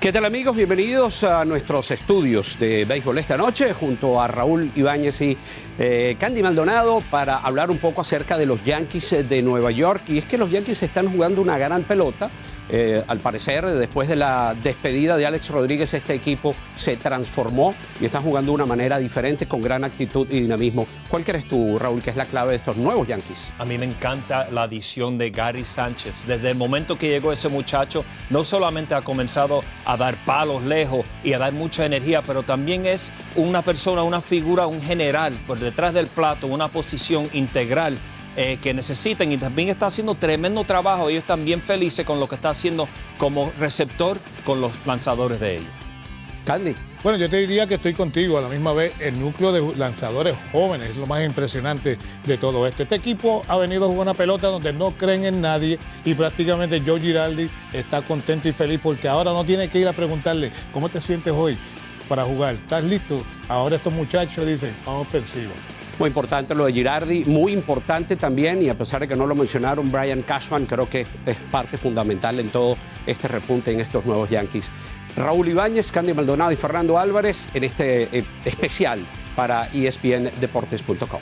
¿Qué tal amigos? Bienvenidos a nuestros estudios de béisbol esta noche junto a Raúl Ibáñez y eh, Candy Maldonado para hablar un poco acerca de los Yankees de Nueva York. Y es que los Yankees están jugando una gran pelota. Eh, al parecer, después de la despedida de Alex Rodríguez, este equipo se transformó y está jugando de una manera diferente, con gran actitud y dinamismo. ¿Cuál crees tú, Raúl, que es la clave de estos nuevos Yankees? A mí me encanta la adición de Gary Sánchez. Desde el momento que llegó ese muchacho, no solamente ha comenzado a dar palos lejos y a dar mucha energía, pero también es una persona, una figura, un general por detrás del plato, una posición integral eh, que necesitan y también está haciendo tremendo trabajo. Ellos están bien felices con lo que está haciendo como receptor con los lanzadores de ellos. Candy. Bueno, yo te diría que estoy contigo. A la misma vez, el núcleo de lanzadores jóvenes es lo más impresionante de todo esto. Este equipo ha venido a jugar una pelota donde no creen en nadie y prácticamente Joe Giraldi está contento y feliz porque ahora no tiene que ir a preguntarle cómo te sientes hoy para jugar. ¿Estás listo? Ahora estos muchachos dicen, vamos pensivos. Muy importante lo de Girardi, muy importante también, y a pesar de que no lo mencionaron, Brian Cashman creo que es parte fundamental en todo este repunte en estos nuevos Yankees. Raúl Ibáñez, Candy Maldonado y Fernando Álvarez en este eh, especial para espndeportes.com.